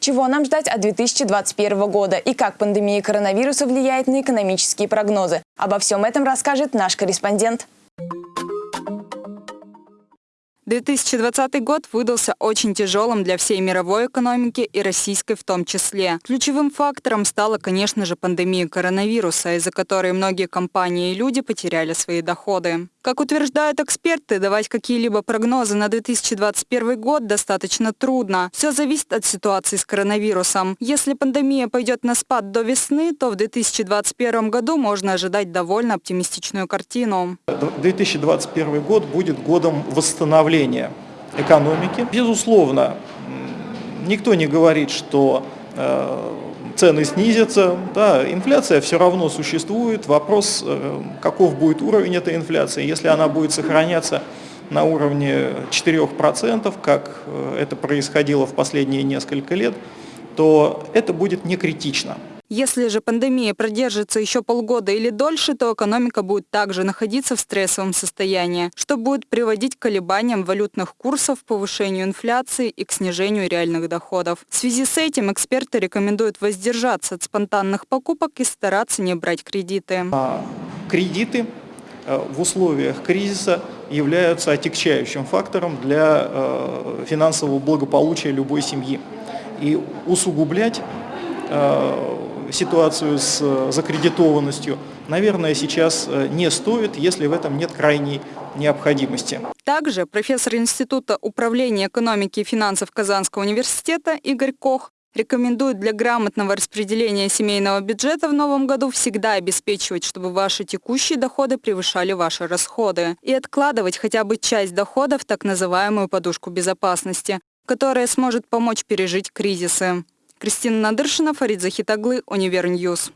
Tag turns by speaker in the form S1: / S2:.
S1: Чего нам ждать от 2021 года и как пандемия коронавируса влияет на экономические прогнозы? Обо всем этом расскажет наш корреспондент.
S2: 2020 год выдался очень тяжелым для всей мировой экономики и российской в том числе. Ключевым фактором стала, конечно же, пандемия коронавируса, из-за которой многие компании и люди потеряли свои доходы. Как утверждают эксперты, давать какие-либо прогнозы на 2021 год достаточно трудно. Все зависит от ситуации с коронавирусом. Если пандемия пойдет на спад до весны, то в 2021 году можно ожидать довольно оптимистичную картину.
S3: 2021 год будет годом восстановления экономики. Безусловно, никто не говорит, что цены снизятся, да, инфляция все равно существует, вопрос, э, каков будет уровень этой инфляции, если она будет сохраняться на уровне 4%, как э, это происходило в последние несколько лет, то это будет не критично.
S2: Если же пандемия продержится еще полгода или дольше, то экономика будет также находиться в стрессовом состоянии, что будет приводить к колебаниям валютных курсов, повышению инфляции и к снижению реальных доходов. В связи с этим эксперты рекомендуют воздержаться от спонтанных покупок и стараться не брать кредиты.
S3: А кредиты э, в условиях кризиса являются отягчающим фактором для э, финансового благополучия любой семьи. И усугублять э, ситуацию с э, закредитованностью, наверное, сейчас э, не стоит, если в этом нет крайней необходимости.
S2: Также профессор Института управления экономики и финансов Казанского университета Игорь Кох рекомендует для грамотного распределения семейного бюджета в новом году всегда обеспечивать, чтобы ваши текущие доходы превышали ваши расходы и откладывать хотя бы часть доходов в так называемую подушку безопасности, которая сможет помочь пережить кризисы. Кристина Надыршина, Фарид Захитаглы, Univer News.